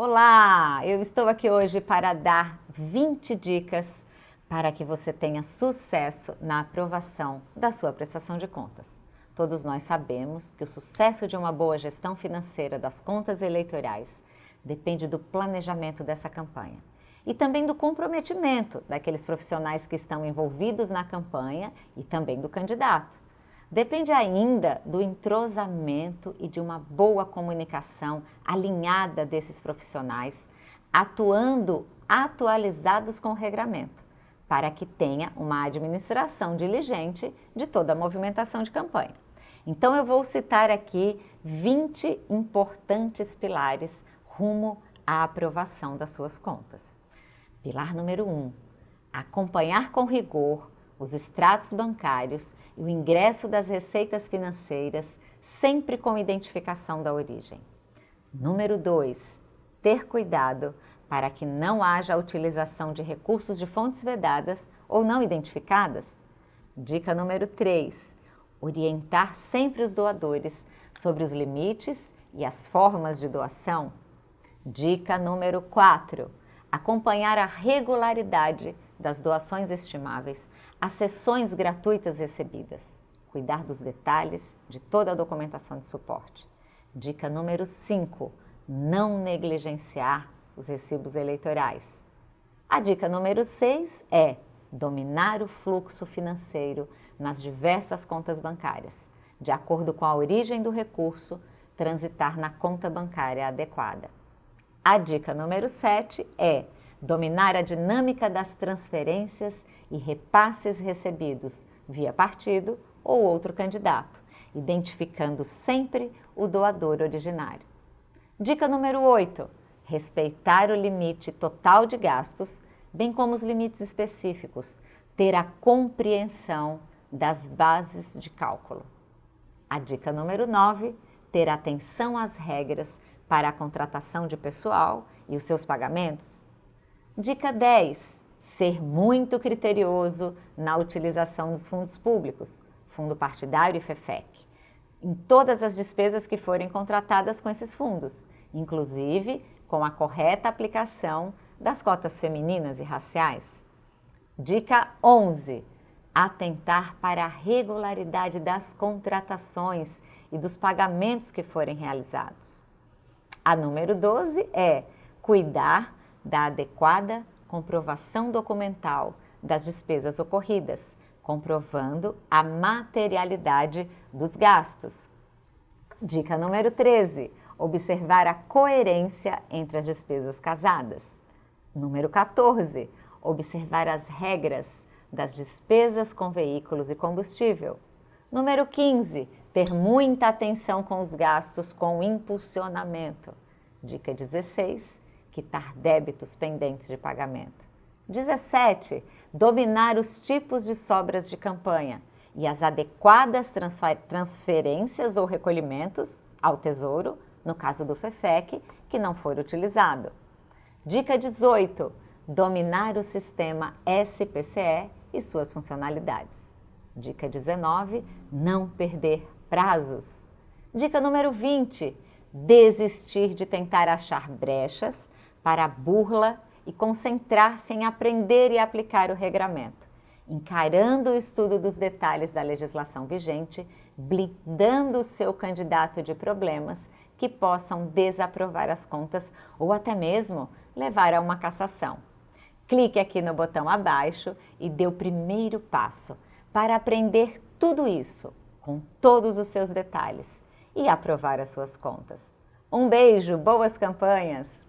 Olá! Eu estou aqui hoje para dar 20 dicas para que você tenha sucesso na aprovação da sua prestação de contas. Todos nós sabemos que o sucesso de uma boa gestão financeira das contas eleitorais depende do planejamento dessa campanha e também do comprometimento daqueles profissionais que estão envolvidos na campanha e também do candidato. Depende ainda do entrosamento e de uma boa comunicação alinhada desses profissionais, atuando atualizados com o regramento, para que tenha uma administração diligente de toda a movimentação de campanha. Então eu vou citar aqui 20 importantes pilares rumo à aprovação das suas contas. Pilar número 1, um, acompanhar com rigor os extratos bancários e o ingresso das receitas financeiras, sempre com identificação da origem. Número 2. Ter cuidado para que não haja a utilização de recursos de fontes vedadas ou não identificadas. Dica número 3. Orientar sempre os doadores sobre os limites e as formas de doação. Dica número 4. Acompanhar a regularidade das doações estimáveis, as sessões gratuitas recebidas, cuidar dos detalhes de toda a documentação de suporte. Dica número 5, não negligenciar os recibos eleitorais. A dica número 6 é dominar o fluxo financeiro nas diversas contas bancárias, de acordo com a origem do recurso, transitar na conta bancária adequada. A dica número 7 é dominar a dinâmica das transferências e repasses recebidos via partido ou outro candidato, identificando sempre o doador originário. Dica número 8. Respeitar o limite total de gastos, bem como os limites específicos, ter a compreensão das bases de cálculo. A dica número 9. Ter atenção às regras para a contratação de pessoal e os seus pagamentos, Dica 10. Ser muito criterioso na utilização dos fundos públicos, fundo partidário e FEFEC, em todas as despesas que forem contratadas com esses fundos, inclusive com a correta aplicação das cotas femininas e raciais. Dica 11. Atentar para a regularidade das contratações e dos pagamentos que forem realizados. A número 12 é cuidar da adequada comprovação documental das despesas ocorridas, comprovando a materialidade dos gastos. Dica número 13. Observar a coerência entre as despesas casadas. Número 14. Observar as regras das despesas com veículos e combustível. Número 15. Ter muita atenção com os gastos com impulsionamento. Dica 16 quitar débitos pendentes de pagamento. 17. Dominar os tipos de sobras de campanha e as adequadas transferências ou recolhimentos ao Tesouro, no caso do FEFEC, que não for utilizado. Dica 18. Dominar o sistema SPCE e suas funcionalidades. Dica 19. Não perder prazos. Dica número 20. Desistir de tentar achar brechas para a burla e concentrar-se em aprender e aplicar o regramento, encarando o estudo dos detalhes da legislação vigente, blindando o seu candidato de problemas que possam desaprovar as contas ou até mesmo levar a uma cassação. Clique aqui no botão abaixo e dê o primeiro passo para aprender tudo isso com todos os seus detalhes e aprovar as suas contas. Um beijo, boas campanhas!